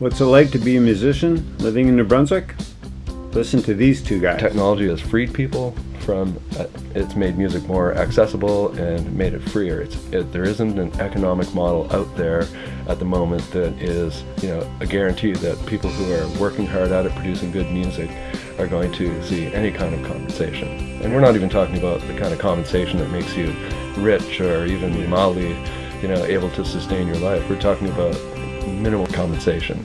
What's it like to be a musician living in New Brunswick? Listen to these two guys. Technology has freed people from, uh, it's made music more accessible and made it freer. It's, it, there isn't an economic model out there at the moment that is, you know, a guarantee that people who are working hard at it, producing good music, are going to see any kind of compensation. And we're not even talking about the kind of compensation that makes you rich or even mildly, you know, able to sustain your life. We're talking about minimal compensation.